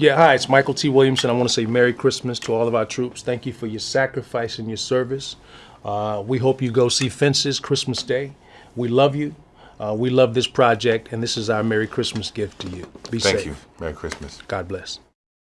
Yeah, hi, it's Mykelti Williamson. I want to say Merry Christmas to all of our troops. Thank you for your sacrifice and your service. Uh, we hope you go see Fences Christmas Day. We love you. Uh, we love this project, and this is our Merry Christmas gift to you. Be Thank safe. you. Merry Christmas. God bless.